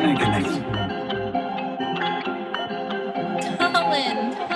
Thank you, Nate. Colin.